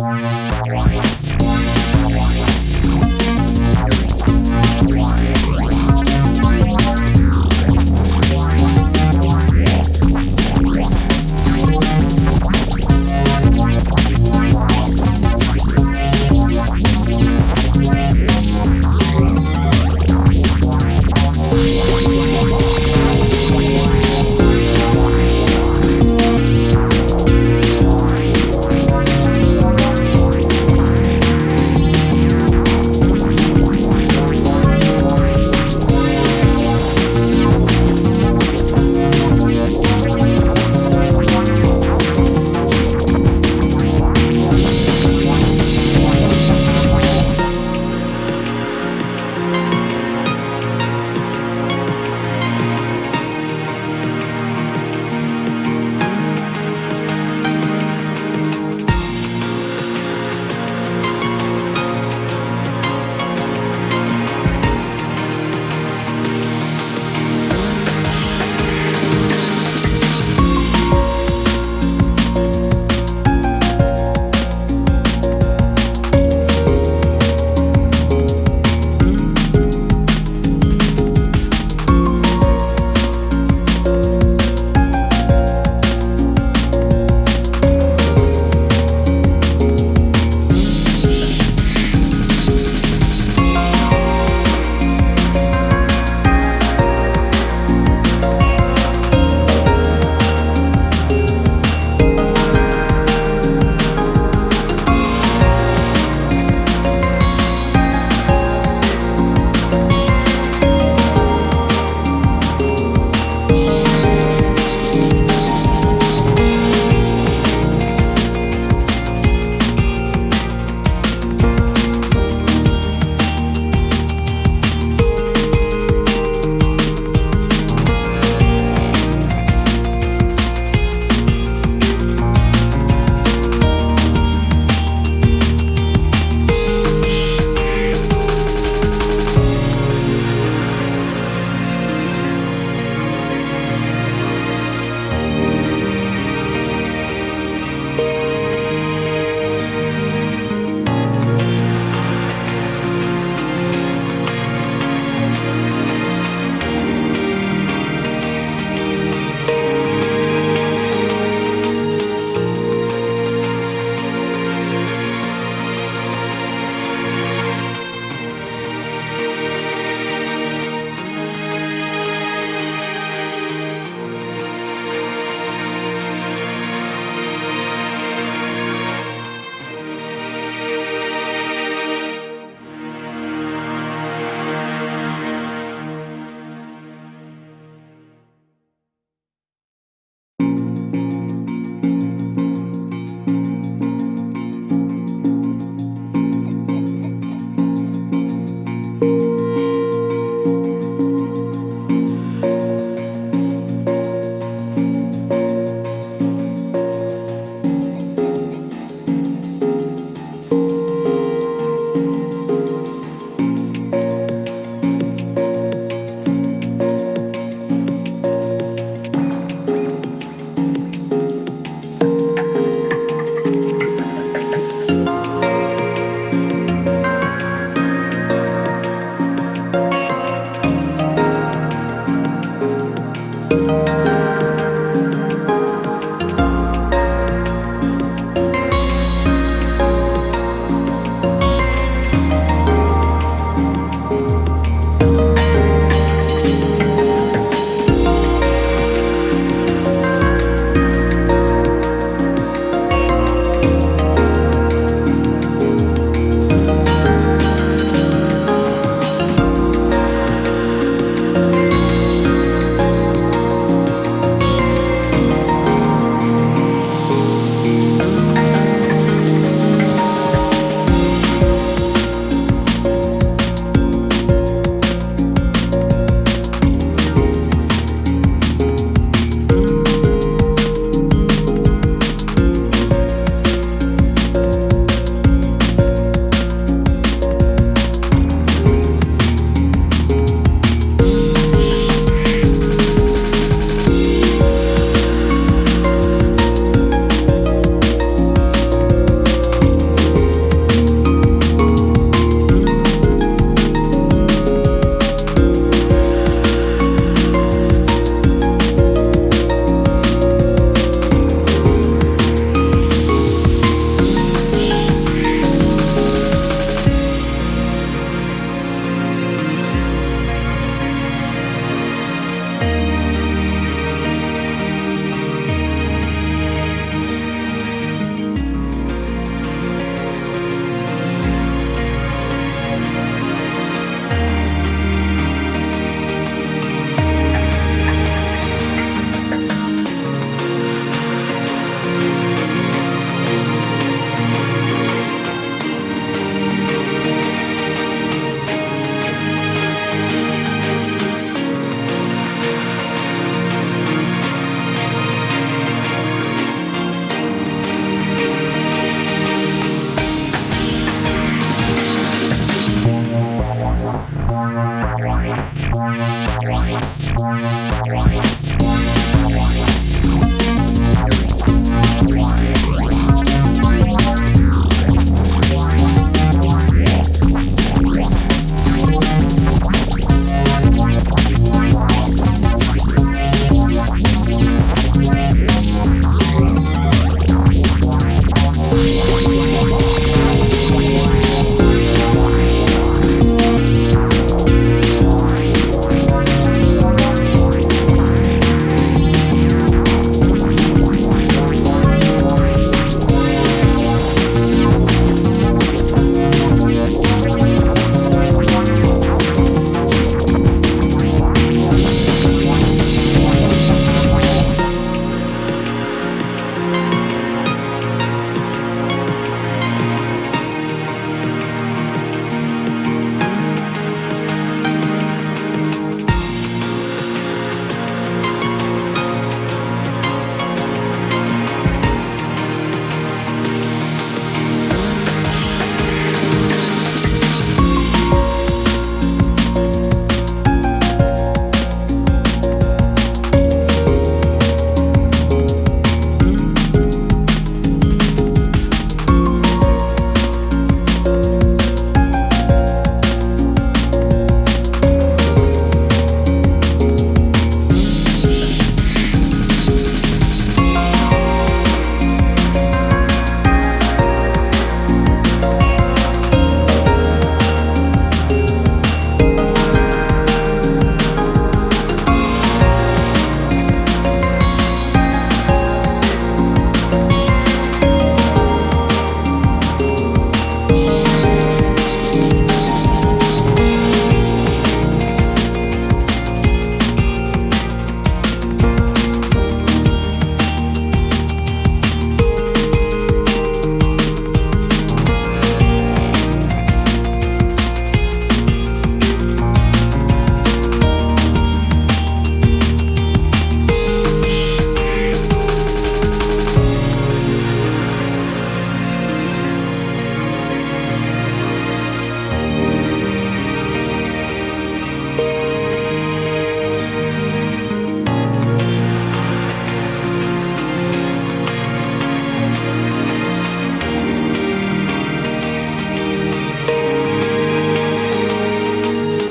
Bye.